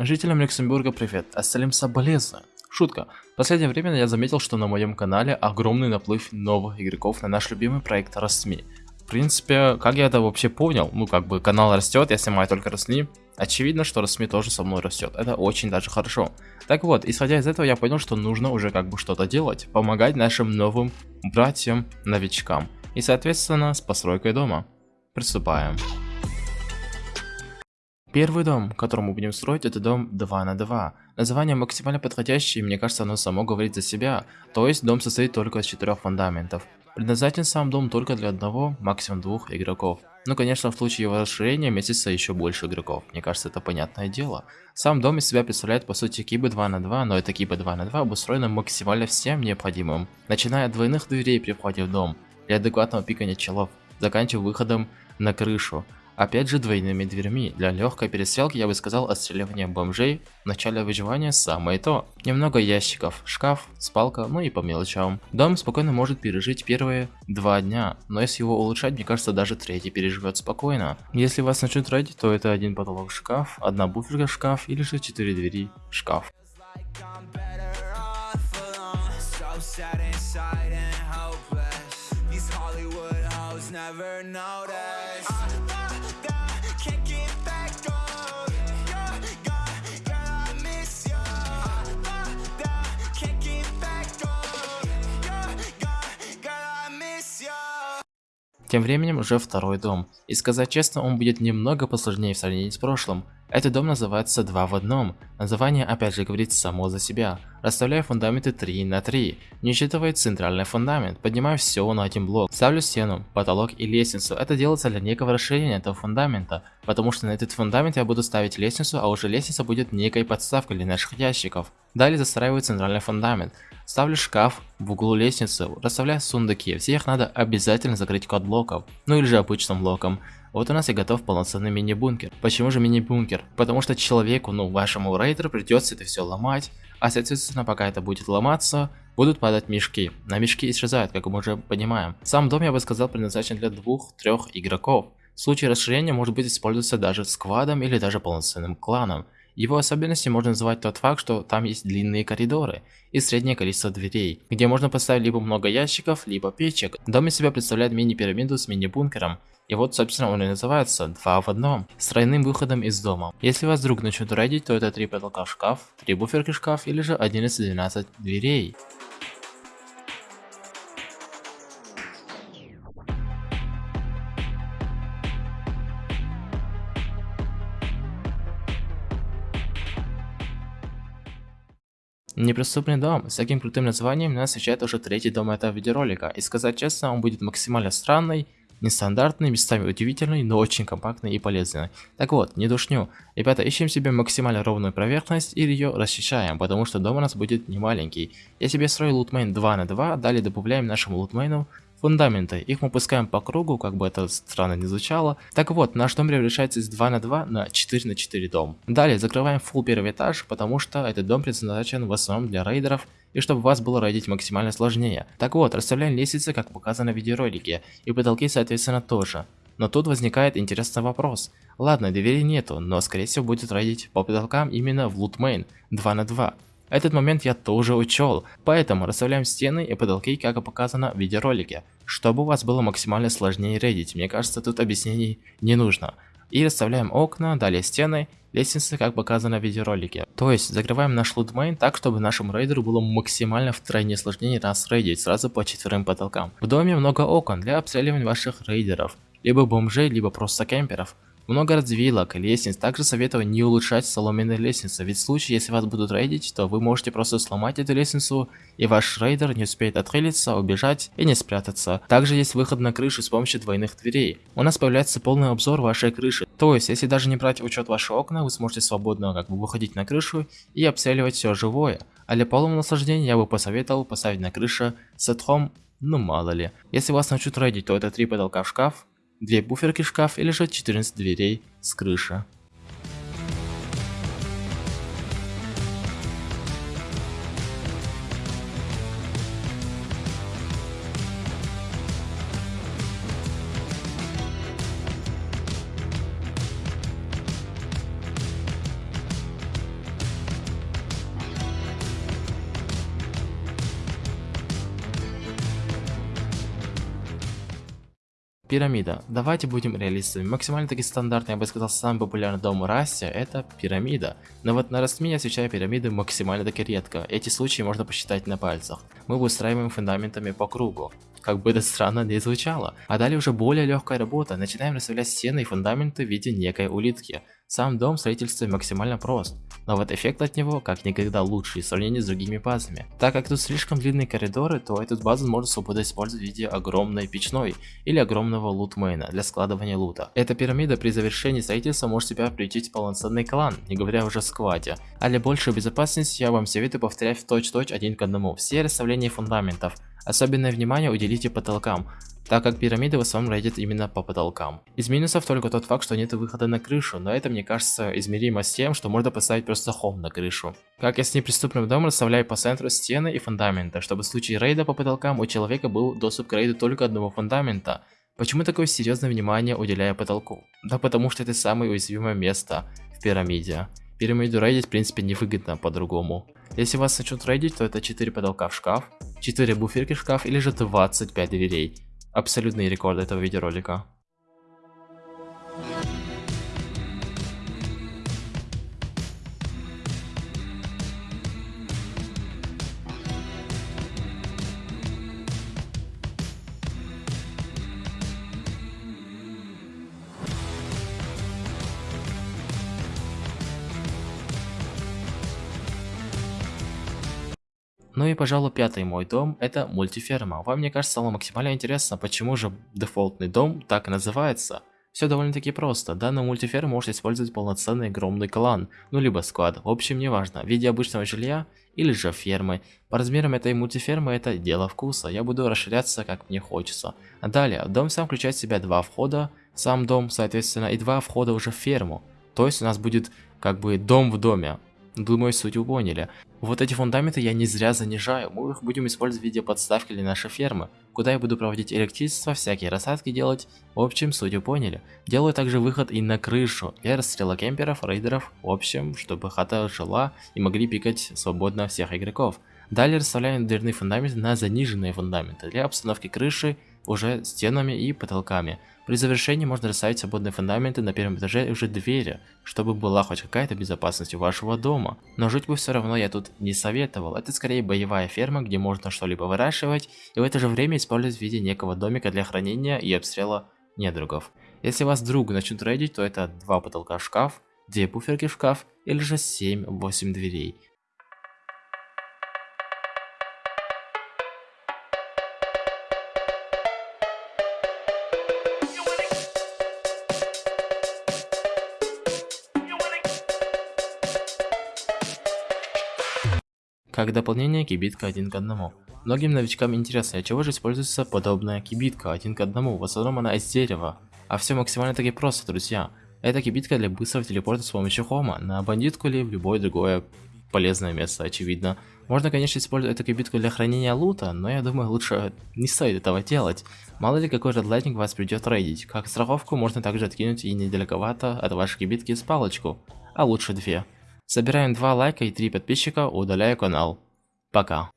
Жителям Люксембурга привет, остальным соболезную. Шутка. В последнее время я заметил, что на моем канале огромный наплыв новых игроков на наш любимый проект Росми. В принципе, как я это вообще понял? Ну, как бы канал растет, я снимаю только Росми. Очевидно, что Росми тоже со мной растет. Это очень даже хорошо. Так вот, исходя из этого, я понял, что нужно уже как бы что-то делать. Помогать нашим новым братьям-новичкам. И, соответственно, с постройкой дома. Приступаем. Первый дом, который мы будем строить, это дом 2 на 2. Название максимально подходящее, и мне кажется, оно само говорит за себя. То есть, дом состоит только из четырех фундаментов. Предназначен сам дом только для одного, максимум двух игроков. Ну, конечно, в случае его расширения месяца еще больше игроков. Мне кажется, это понятное дело. Сам дом из себя представляет, по сути, кибы 2 на 2, но это кибы 2 на 2 обустроено максимально всем необходимым. Начиная от двойных дверей при входе в дом, для адекватного пикания челов, заканчивая выходом на крышу. Опять же двойными дверьми. Для легкой перестрелки я бы сказал отстреливание бомжей. В начале выживания самое то. Немного ящиков, шкаф, спалка, ну и по мелочам. Дом спокойно может пережить первые два дня, но если его улучшать, мне кажется, даже третий переживет спокойно. Если вас начнут родить, то это один потолок шкаф, одна буферка шкаф или же четыре двери шкаф. never notice Тем временем уже второй дом. И сказать честно, он будет немного посложнее в сравнении с прошлым. Этот дом называется 2 в одном. Название опять же говорит само за себя. Расставляю фундаменты 3 на 3. Не учитывая центральный фундамент. Поднимаю все на один блок. Ставлю стену, потолок и лестницу. Это делается для некого расширения этого фундамента. Потому что на этот фундамент я буду ставить лестницу, а уже лестница будет некой подставкой для наших ящиков. Далее застраиваю центральный фундамент. Ставлю шкаф в углу лестницы, расставляю сундуки, все их надо обязательно закрыть код блоков, ну или же обычным блоком. Вот у нас и готов полноценный мини-бункер. Почему же мини-бункер? Потому что человеку, ну вашему рейдеру придется это все ломать, а соответственно пока это будет ломаться, будут падать мешки. На мешки исчезают, как мы уже понимаем. Сам дом, я бы сказал, предназначен для двух-трех игроков. В случае расширения может быть использоваться даже сквадом или даже полноценным кланом. Его особенностью можно назвать тот факт, что там есть длинные коридоры и среднее количество дверей, где можно поставить либо много ящиков, либо печек. Дом из себя представляет мини-пирамиду с мини-бункером, и вот, собственно, он и называется «Два в одном», с тройным выходом из дома. Если вас вдруг начнут рейдить, то это три потолка в шкаф, три буферки в шкаф или же 11-12 дверей. Неприступный дом с таким крутым названием нас встречает уже третий дом этого видеоролика, и сказать честно, он будет максимально странный, нестандартный, местами удивительный, но очень компактный и полезный. Так вот, не душню. Ребята, ищем себе максимально ровную поверхность и ее расчищаем, потому что дом у нас будет не маленький. Я себе строю лутмейн 2 на 2, далее добавляем нашему лутмейну фундаменты. Их мы пускаем по кругу, как бы это странно не звучало. Так вот, наш дом превращается из 2 на 2 на 4 на 4 дом. Далее закрываем full первый этаж, потому что этот дом предназначен в основном для рейдеров и чтобы вас было рейдить максимально сложнее. Так вот, расставляем лестницы, как показано в видеоролике, и потолки соответственно тоже. Но тут возникает интересный вопрос. Ладно, дверей нету, но скорее всего будет рейдить по потолкам именно в лутмейн 2 на 2. Этот момент я тоже учел, поэтому расставляем стены и потолки, как и показано в видеоролике, чтобы у вас было максимально сложнее рейдить, мне кажется тут объяснений не нужно. И расставляем окна, далее стены, лестницы, как показано в видеоролике. То есть закрываем наш лутмейн так, чтобы нашему рейдеру было максимально втройне сложнее нас рейдить сразу по четверым потолкам. В доме много окон для обстреливания ваших рейдеров, либо бомжей, либо просто кемперов. Много развилок, лестниц, также советую не улучшать соломенные лестницы, ведь в случае, если вас будут рейдить, то вы можете просто сломать эту лестницу, и ваш рейдер не успеет отхилиться, убежать и не спрятаться. Также есть выход на крышу с помощью двойных дверей. У нас появляется полный обзор вашей крыши, то есть, если даже не брать в учет ваши окна, вы сможете свободно как бы выходить на крышу и обстреливать все живое. А для полного наслаждения я бы посоветовал поставить на крыше сетхом, ну мало ли. Если вас начнут рейдить, то это три потолка в шкаф, две буферки шкаф или же 14 дверей с крыши. Пирамида. Давайте будем реалистами. Максимально таки стандартный, я бы сказал, самый популярный дом Расти это пирамида. Но вот на Растми я встречаю пирамиды максимально таки редко. Эти случаи можно посчитать на пальцах. Мы выстраиваем фундаментами по кругу как бы это странно не звучало. А далее уже более легкая работа, начинаем расставлять стены и фундаменты в виде некой улитки. Сам дом строительства максимально прост, но вот эффект от него как никогда лучший в сравнении с другими базами. Так как тут слишком длинные коридоры, то эту базу можно свободно использовать в виде огромной печной или огромного лутмейна для складывания лута. Эта пирамида при завершении строительства может себя приютить полноценный клан, не говоря уже о скваде. А для большей безопасности я вам советую повторять в точь-точь один к одному все расставления фундаментов, Особенное внимание уделите потолкам, так как пирамиды в основном рейдят именно по потолкам. Из минусов только тот факт, что нет выхода на крышу, но это мне кажется измеримо с тем, что можно поставить просто хом на крышу. Как я с неприступным домом расставляю по центру стены и фундамента, чтобы в случае рейда по потолкам у человека был доступ к рейду только одного фундамента. Почему такое серьезное внимание уделяю потолку? Да потому что это самое уязвимое место в пирамиде. Пирамиду рейдить в принципе невыгодно по-другому. Если вас начнут рейдить, то это 4 потолка в шкаф, 4 буферки в шкаф или же 25 дверей. Абсолютный рекорд этого видеоролика. Ну и пожалуй пятый мой дом это мультиферма. Вам мне кажется стало максимально интересно, почему же дефолтный дом так и называется. Все довольно-таки просто. Данную мультиферму может использовать полноценный огромный клан, ну либо склад, в общем неважно, в виде обычного жилья или же фермы. По размерам этой мультифермы это дело вкуса, я буду расширяться как мне хочется. Далее, дом сам включает в себя два входа, сам дом соответственно и два входа уже в ферму. То есть у нас будет как бы дом в доме. Думаю, суть вы поняли. Вот эти фундаменты я не зря занижаю, мы их будем использовать в виде подставки для нашей фермы, куда я буду проводить электричество, всякие рассадки делать. В общем, суть вы поняли. Делаю также выход и на крышу для расстрела кемперов, рейдеров, в общем, чтобы хата жила и могли пикать свободно всех игроков. Далее расставляем дверные фундаменты на заниженные фундаменты для обстановки крыши уже стенами и потолками. При завершении можно расставить свободные фундаменты на первом этаже и уже двери, чтобы была хоть какая-то безопасность у вашего дома. Но жить бы все равно я тут не советовал, это скорее боевая ферма, где можно что-либо выращивать и в это же время использовать в виде некого домика для хранения и обстрела недругов. Если вас вдруг начнут рейдить, то это два потолка шкаф, две буферки в шкаф или же 7-8 дверей. Как дополнение кибитка один к одному. Многим новичкам интересно, для чего же используется подобная кибитка один к одному, в основном она из дерева. А все максимально таки просто, друзья. Это кибитка для быстрого телепорта с помощью хома, на бандитку или в любое другое полезное место, очевидно. Можно, конечно, использовать эту кибитку для хранения лута, но я думаю, лучше не стоит этого делать. Мало ли какой редлайтинг вас придет рейдить. Как страховку можно также откинуть и недалековато от вашей кибитки с палочку, а лучше две. Собираем 2 лайка и 3 подписчика, удаляю канал. Пока.